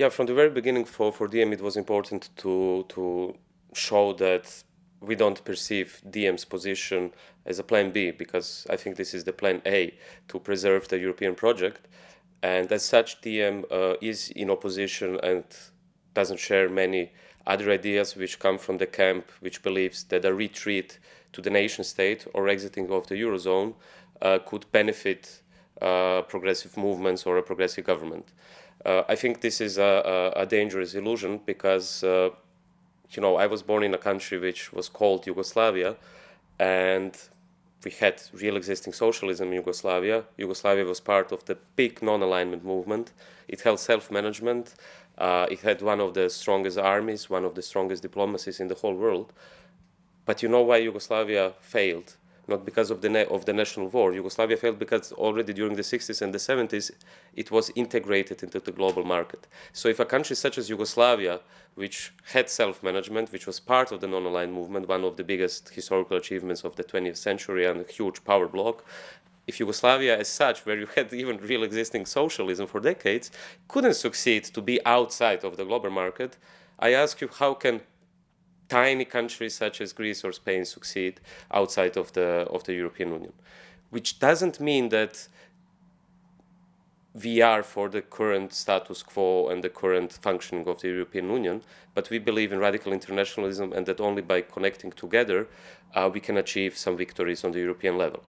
Yeah, from the very beginning for, for DiEM, it was important to, to show that we don't perceive DiEM's position as a plan B, because I think this is the plan A to preserve the European project. And as such, DiEM uh, is in opposition and doesn't share many other ideas which come from the camp which believes that a retreat to the nation state or exiting of the Eurozone uh, could benefit uh, progressive movements or a progressive government. Uh, I think this is a, a, a dangerous illusion because, uh, you know, I was born in a country which was called Yugoslavia and we had real existing socialism in Yugoslavia. Yugoslavia was part of the big non-alignment movement. It held self-management. Uh, it had one of the strongest armies, one of the strongest diplomacies in the whole world. But you know why Yugoslavia failed? Not because of the, of the national war. Yugoslavia failed because already during the 60s and the 70s, it was integrated into the global market. So if a country such as Yugoslavia, which had self-management, which was part of the non-aligned movement, one of the biggest historical achievements of the 20th century and a huge power bloc, if Yugoslavia as such, where you had even real existing socialism for decades, couldn't succeed to be outside of the global market, I ask you, how can tiny countries such as Greece or Spain succeed outside of the, of the European Union? Which doesn't mean that we are for the current status quo and the current functioning of the European Union, but we believe in radical internationalism and that only by connecting together uh, we can achieve some victories on the European level.